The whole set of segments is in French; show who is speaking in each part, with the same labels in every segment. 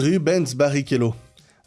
Speaker 1: Rubens Barrichello.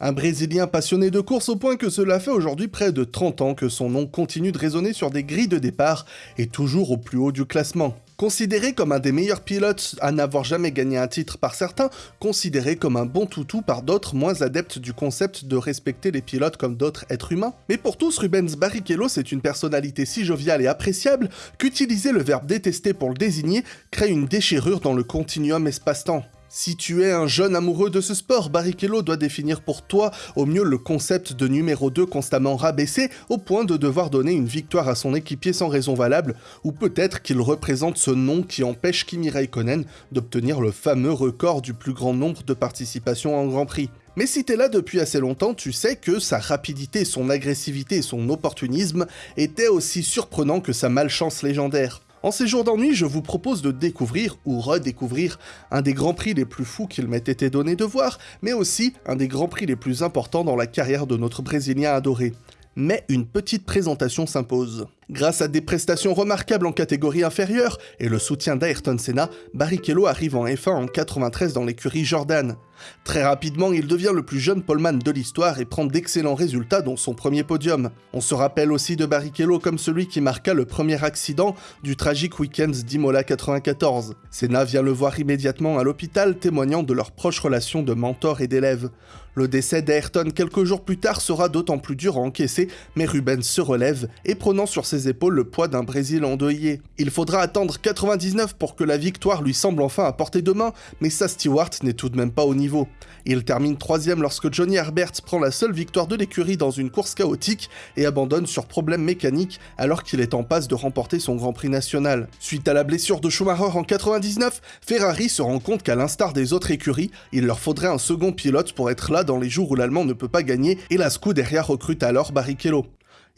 Speaker 1: Un Brésilien passionné de course au point que cela fait aujourd'hui près de 30 ans que son nom continue de résonner sur des grilles de départ et toujours au plus haut du classement. Considéré comme un des meilleurs pilotes à n'avoir jamais gagné un titre par certains, considéré comme un bon toutou par d'autres moins adeptes du concept de respecter les pilotes comme d'autres êtres humains. Mais pour tous, Rubens Barrichello c'est une personnalité si joviale et appréciable qu'utiliser le verbe détester pour le désigner crée une déchirure dans le continuum espace-temps. Si tu es un jeune amoureux de ce sport, Barrichello doit définir pour toi au mieux le concept de numéro 2 constamment rabaissé au point de devoir donner une victoire à son équipier sans raison valable, ou peut-être qu'il représente ce nom qui empêche Kimi Raikkonen d'obtenir le fameux record du plus grand nombre de participations en Grand Prix. Mais si t'es là depuis assez longtemps, tu sais que sa rapidité, son agressivité et son opportunisme étaient aussi surprenants que sa malchance légendaire. En ces jours d'ennui, je vous propose de découvrir ou redécouvrir un des grands prix les plus fous qu'il m'ait été donné de voir, mais aussi un des grands prix les plus importants dans la carrière de notre Brésilien adoré. Mais une petite présentation s'impose. Grâce à des prestations remarquables en catégorie inférieure et le soutien d'Ayrton Senna, Barrichello arrive en F1 en 93 dans l'écurie Jordan. Très rapidement, il devient le plus jeune poleman de l'histoire et prend d'excellents résultats dont son premier podium. On se rappelle aussi de Barrichello comme celui qui marqua le premier accident du tragique week-end d'Imola 94. Senna vient le voir immédiatement à l'hôpital témoignant de leur proche relation de mentor et d'élève. Le décès d'Ayrton quelques jours plus tard sera d'autant plus dur à encaisser, mais Rubens se relève et prenant sur ses épaules le poids d'un Brésil endeuillé. Il faudra attendre 99 pour que la victoire lui semble enfin à portée de main, mais sa Stewart n'est tout de même pas au niveau. Il termine troisième lorsque Johnny Herbert prend la seule victoire de l'écurie dans une course chaotique et abandonne sur problème mécanique alors qu'il est en passe de remporter son Grand Prix national. Suite à la blessure de Schumacher en 99, Ferrari se rend compte qu'à l'instar des autres écuries, il leur faudrait un second pilote pour être là dans les jours où l'Allemand ne peut pas gagner et la Scuderia recrute alors Barrichello.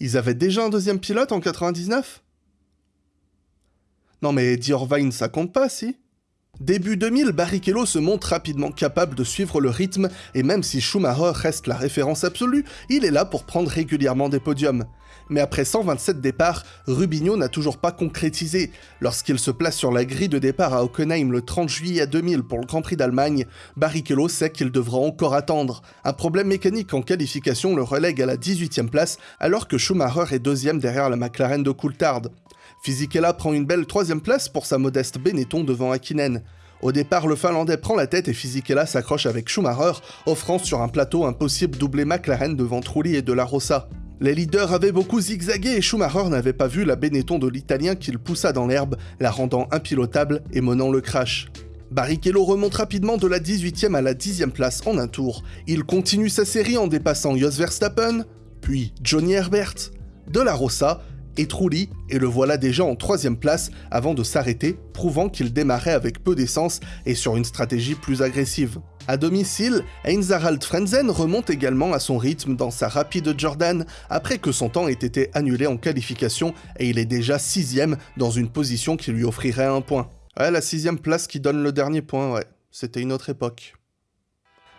Speaker 1: Ils avaient déjà un deuxième pilote en 99 Non mais Diorvine ça compte pas, si? Début 2000, Barrichello se montre rapidement capable de suivre le rythme, et même si Schumacher reste la référence absolue, il est là pour prendre régulièrement des podiums. Mais après 127 départs, Rubinho n'a toujours pas concrétisé. Lorsqu'il se place sur la grille de départ à Hockenheim le 30 juillet 2000 pour le Grand Prix d'Allemagne, Barrichello sait qu'il devra encore attendre. Un problème mécanique en qualification le relègue à la 18e place, alors que Schumacher est deuxième derrière la McLaren de Coulthard. Fisichella prend une belle troisième place pour sa modeste Benetton devant Hakkinen. Au départ, le Finlandais prend la tête et Fisichella s'accroche avec Schumacher, offrant sur un plateau un possible doublé McLaren devant Trulli et De La Rosa. Les leaders avaient beaucoup zigzagué et Schumacher n'avait pas vu la Benetton de l'Italien qu'il poussa dans l'herbe, la rendant impilotable et menant le crash. Barrichello remonte rapidement de la 18e à la 10e place en un tour. Il continue sa série en dépassant Jos Verstappen, puis Johnny Herbert, De La Rosa et Trulli, et le voilà déjà en troisième place avant de s'arrêter, prouvant qu'il démarrait avec peu d'essence et sur une stratégie plus agressive. À domicile, Heinz Harald Frenzen remonte également à son rythme dans sa rapide Jordan après que son temps ait été annulé en qualification et il est déjà sixième dans une position qui lui offrirait un point. Ouais, la sixième place qui donne le dernier point, ouais. C'était une autre époque.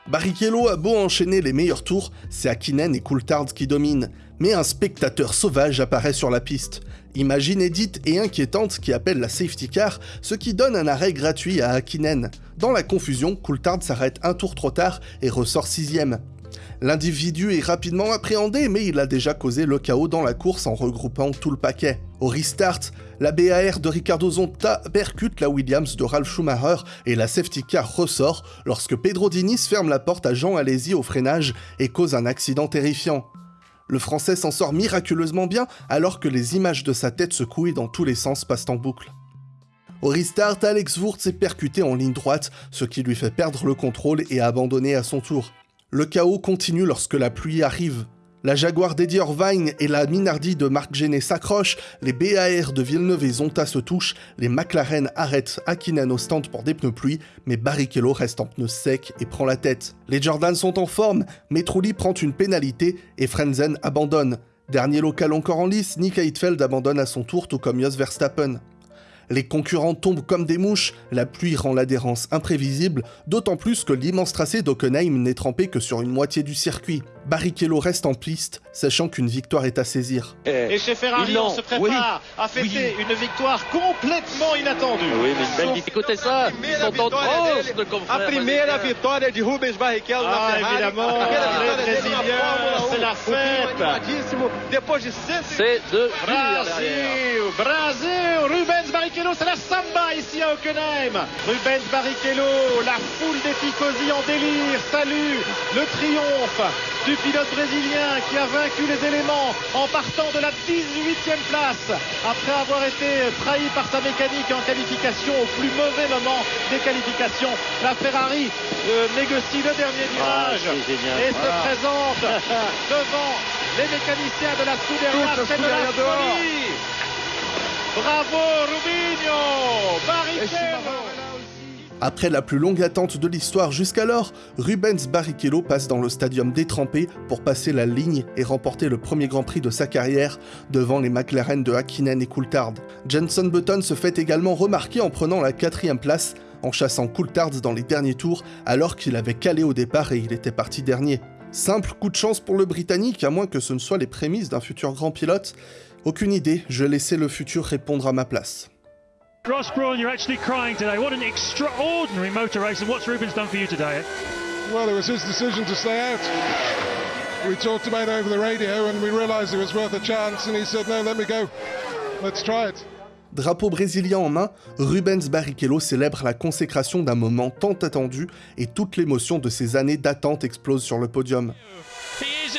Speaker 1: Barrichello a beau enchaîner les meilleurs tours, c'est Akinen et Coulthard qui dominent, mais un spectateur sauvage apparaît sur la piste. Imagine édite et inquiétante qui appelle la safety car, ce qui donne un arrêt gratuit à Akinen. Dans la confusion, Coulthard s'arrête un tour trop tard et ressort sixième. L'individu est rapidement appréhendé, mais il a déjà causé le chaos dans la course en regroupant tout le paquet. Au restart, la BAR de Ricardo Zonta percute la Williams de Ralph Schumacher et la safety car ressort lorsque Pedro Diniz ferme la porte à Jean Alési au freinage et cause un accident terrifiant. Le français s'en sort miraculeusement bien alors que les images de sa tête secouées dans tous les sens passent en boucle. Au restart, Alex Wurz est percuté en ligne droite, ce qui lui fait perdre le contrôle et abandonner à son tour. Le chaos continue lorsque la pluie arrive. La Jaguar d'Eddie Irvine et la Minardi de Marc Genet s'accrochent, les BAR de Villeneuve et Zonta se touchent, les McLaren arrêtent Akinan au stand pour des pneus pluie, mais Barrichello reste en pneus secs et prend la tête. Les Jordan sont en forme, mais Trulli prend une pénalité et Frenzen abandonne. Dernier local encore en lice, Nick Heidfeld abandonne à son tour tout comme Jos Verstappen. Les concurrents tombent comme des mouches, la pluie rend l'adhérence imprévisible, d'autant plus que l'immense tracé d'Ockenheim n'est trempé que sur une moitié du circuit. Barrichello reste en piste, sachant qu'une victoire est à saisir.
Speaker 2: Et chez Ferrari, on se prépare à fêter une victoire complètement inattendue.
Speaker 3: Oui, mais une belle victoire. Écoutez ça, ils sont en transe de confrères.
Speaker 4: Rubens Barrichello na
Speaker 2: Ah,
Speaker 4: Ferrari.
Speaker 2: évidemment,
Speaker 4: A primeira
Speaker 2: les
Speaker 4: vitória dele na
Speaker 2: Brésiliens,
Speaker 4: Fórmula 1.
Speaker 2: c'est la fête.
Speaker 4: Animadíssimo. Depois de 100
Speaker 3: C'est de
Speaker 2: Brasil, Rubens Barrichello, c'est la samba ici à Hockenheim. Rubens Barrichello, la foule des tifosi en délire, salue le triomphe du pilote brésilien qui a vaincu les éléments en partant de la 18e place après avoir été trahi par sa mécanique en qualification au plus mauvais moment des qualifications. La Ferrari euh, négocie le dernier
Speaker 3: Ah,
Speaker 2: virage et se présente devant les mécaniciens de la Scuderia. C'est de la folie. Bravo Rubinho Barrichello
Speaker 1: Après la plus longue attente de l'histoire jusqu'alors, Rubens Barrichello passe dans le stadium détrempé pour passer la ligne et remporter le premier Grand Prix de sa carrière devant les McLaren de Hakkinen et Coulthard. Jenson Button se fait également remarquer en prenant la quatrième place en chassant Coulthard dans les derniers tours alors qu'il avait calé au départ et il était parti dernier. Simple coup de chance pour le Britannique, à moins que ce ne soit les prémices d'un futur grand pilote. Aucune idée, je laissais le futur répondre à ma place.
Speaker 5: Ross Brawn, you're actually crying today. What an extraordinary motor race, and what's Rubens done for you today?
Speaker 6: Well, it was his decision to stay out. We talked about it over the radio and we realised it was worth a chance, and he said, No, let me go. Let's try it.
Speaker 1: Drapeau brésilien en main, Rubens Barrichello célèbre la consécration d'un moment tant attendu et toute l'émotion de ces années d'attente explose sur le podium.
Speaker 7: He is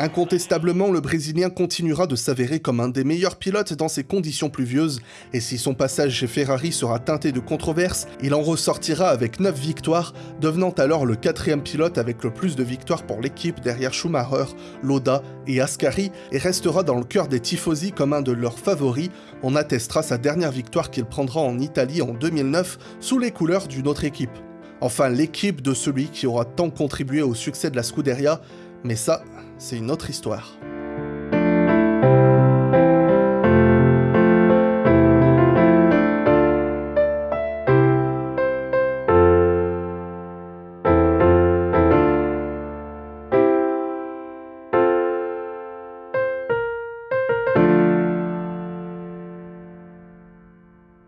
Speaker 1: Incontestablement, le Brésilien continuera de s'avérer comme un des meilleurs pilotes dans ces conditions pluvieuses, et si son passage chez Ferrari sera teinté de controverses, il en ressortira avec 9 victoires, devenant alors le quatrième pilote avec le plus de victoires pour l'équipe derrière Schumacher, Loda et Ascari, et restera dans le cœur des tifosi comme un de leurs favoris. On attestera sa dernière victoire qu'il prendra en Italie en 2009 sous les couleurs d'une autre équipe. Enfin, l'équipe de celui qui aura tant contribué au succès de la Scuderia, mais ça, c'est une autre histoire.